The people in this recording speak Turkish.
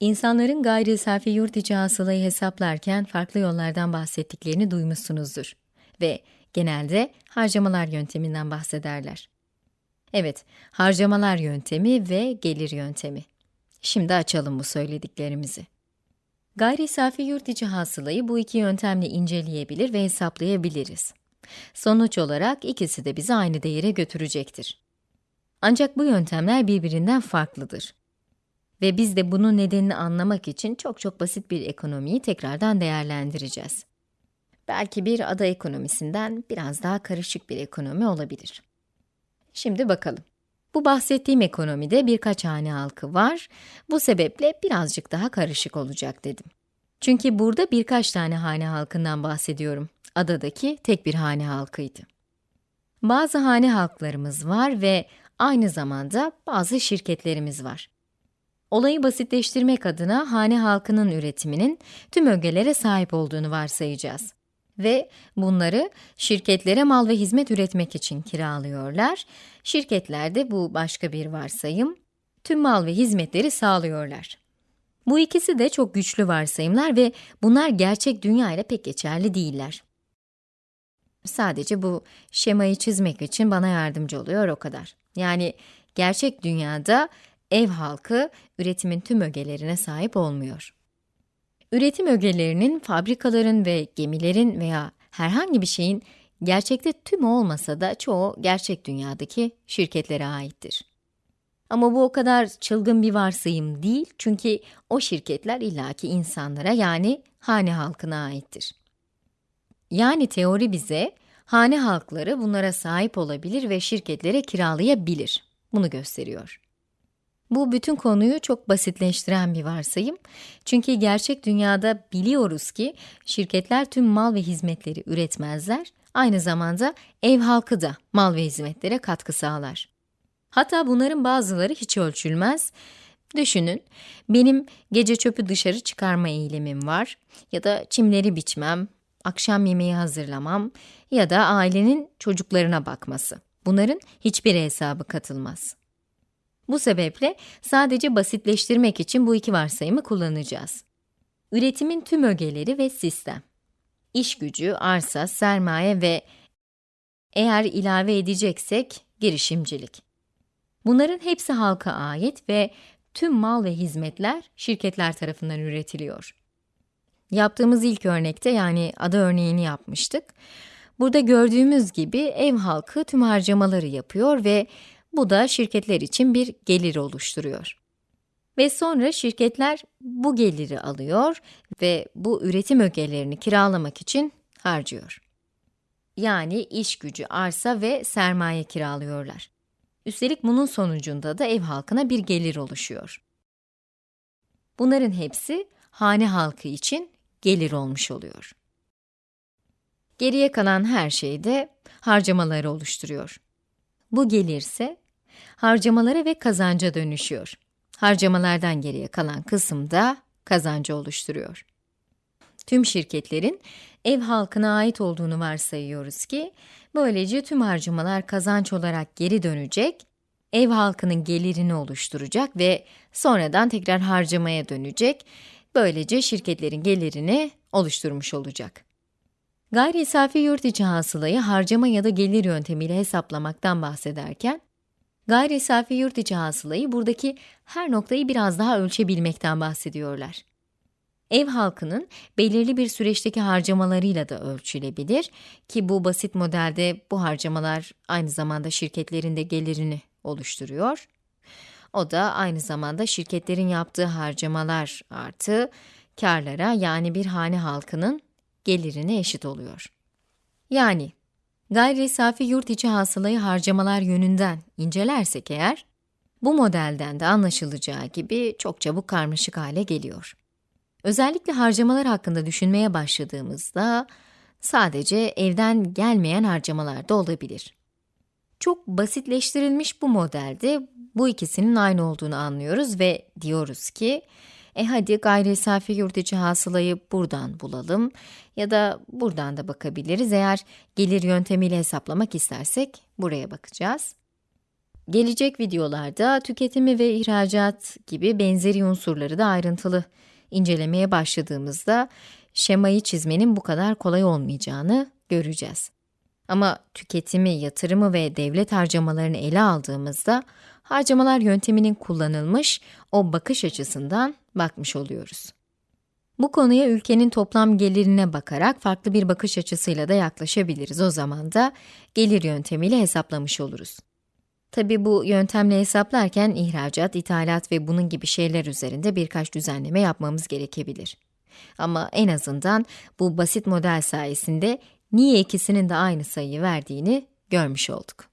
İnsanların gayri safi yurt içi hasılayı hesaplarken farklı yollardan bahsettiklerini duymuşsunuzdur. Ve genelde harcamalar yönteminden bahsederler. Evet, harcamalar yöntemi ve gelir yöntemi. Şimdi açalım bu söylediklerimizi. Gayri safi yurt içi hasılayı bu iki yöntemle inceleyebilir ve hesaplayabiliriz. Sonuç olarak ikisi de bizi aynı değere götürecektir. Ancak bu yöntemler birbirinden farklıdır. Ve biz de bunun nedenini anlamak için çok çok basit bir ekonomiyi tekrardan değerlendireceğiz. Belki bir ada ekonomisinden biraz daha karışık bir ekonomi olabilir. Şimdi bakalım. Bu bahsettiğim ekonomide birkaç hane halkı var. Bu sebeple birazcık daha karışık olacak dedim. Çünkü burada birkaç tane hane halkından bahsediyorum. Adadaki tek bir hane halkıydı. Bazı hane halklarımız var ve aynı zamanda bazı şirketlerimiz var. Olayı basitleştirmek adına hane halkının üretiminin tüm ögelere sahip olduğunu varsayacağız. Ve bunları şirketlere mal ve hizmet üretmek için kiralıyorlar. Şirketler de bu başka bir varsayım, tüm mal ve hizmetleri sağlıyorlar. Bu ikisi de çok güçlü varsayımlar ve bunlar gerçek dünya ile pek geçerli değiller. Sadece bu şemayı çizmek için bana yardımcı oluyor o kadar. Yani gerçek dünyada ev halkı üretimin tüm ögelerine sahip olmuyor. Üretim ögelerinin fabrikaların ve gemilerin veya herhangi bir şeyin gerçekte tüm olmasa da çoğu gerçek dünyadaki şirketlere aittir. Ama bu o kadar çılgın bir varsayım değil çünkü o şirketler illaki insanlara yani hane halkına aittir. Yani teori bize hane halkları bunlara sahip olabilir ve şirketlere kiralayabilir. Bunu gösteriyor. Bu bütün konuyu çok basitleştiren bir varsayım. Çünkü gerçek dünyada biliyoruz ki şirketler tüm mal ve hizmetleri üretmezler. Aynı zamanda ev halkı da mal ve hizmetlere katkı sağlar. Hatta bunların bazıları hiç ölçülmez. Düşünün, benim gece çöpü dışarı çıkarma eğilimim var ya da çimleri biçmem, akşam yemeği hazırlamam ya da ailenin çocuklarına bakması. Bunların hiçbir hesabı katılmaz. Bu sebeple sadece basitleştirmek için bu iki varsayımı kullanacağız. Üretimin tüm ögeleri ve sistem. İş gücü, arsa, sermaye ve eğer ilave edeceksek girişimcilik. Bunların hepsi halka ait ve tüm mal ve hizmetler şirketler tarafından üretiliyor. Yaptığımız ilk örnekte yani ada örneğini yapmıştık. Burada gördüğümüz gibi ev halkı tüm harcamaları yapıyor ve bu da şirketler için bir gelir oluşturuyor. Ve sonra şirketler bu geliri alıyor ve bu üretim ögelerini kiralamak için harcıyor. Yani iş gücü, arsa ve sermaye kiralıyorlar. Üstelik bunun sonucunda da ev halkına bir gelir oluşuyor. Bunların hepsi hane halkı için gelir olmuş oluyor. Geriye kalan her şey de harcamaları oluşturuyor. Bu gelirse harcamalara ve kazanca dönüşüyor. Harcamalardan geriye kalan kısım da kazancı oluşturuyor. Tüm şirketlerin ev halkına ait olduğunu varsayıyoruz ki, böylece tüm harcamalar kazanç olarak geri dönecek, ev halkının gelirini oluşturacak ve sonradan tekrar harcamaya dönecek, böylece şirketlerin gelirini oluşturmuş olacak. Gayri safi yurt içi hasılayı harcama ya da gelir yöntemiyle hesaplamaktan bahsederken, gayri safi yurt içi hasılayı buradaki her noktayı biraz daha ölçebilmekten bahsediyorlar. Ev halkının belirli bir süreçteki harcamalarıyla da ölçülebilir ki bu basit modelde bu harcamalar aynı zamanda şirketlerin de gelirini oluşturuyor. O da aynı zamanda şirketlerin yaptığı harcamalar artı karlara yani bir hane halkının gelirine eşit oluyor. Yani gayri safi yurt içi hasılayı harcamalar yönünden incelersek eğer, bu modelden de anlaşılacağı gibi çok çabuk karmaşık hale geliyor. Özellikle harcamalar hakkında düşünmeye başladığımızda, sadece evden gelmeyen harcamalar da olabilir. Çok basitleştirilmiş bu modelde bu ikisinin aynı olduğunu anlıyoruz ve diyoruz ki, e hadi gayri safi yurt içi hasılayı buradan bulalım ya da buradan da bakabiliriz. Eğer gelir yöntemiyle hesaplamak istersek buraya bakacağız. Gelecek videolarda tüketimi ve ihracat gibi benzeri unsurları da ayrıntılı incelemeye başladığımızda şemayı çizmenin bu kadar kolay olmayacağını göreceğiz. Ama tüketimi, yatırımı ve devlet harcamalarını ele aldığımızda harcamalar yönteminin kullanılmış o bakış açısından bakmış oluyoruz. Bu konuya ülkenin toplam gelirine bakarak farklı bir bakış açısıyla da yaklaşabiliriz. O zaman da gelir yöntemiyle hesaplamış oluruz. Tabi bu yöntemle hesaplarken ihracat, ithalat ve bunun gibi şeyler üzerinde birkaç düzenleme yapmamız gerekebilir. Ama en azından bu basit model sayesinde niye ikisinin de aynı sayıyı verdiğini görmüş olduk.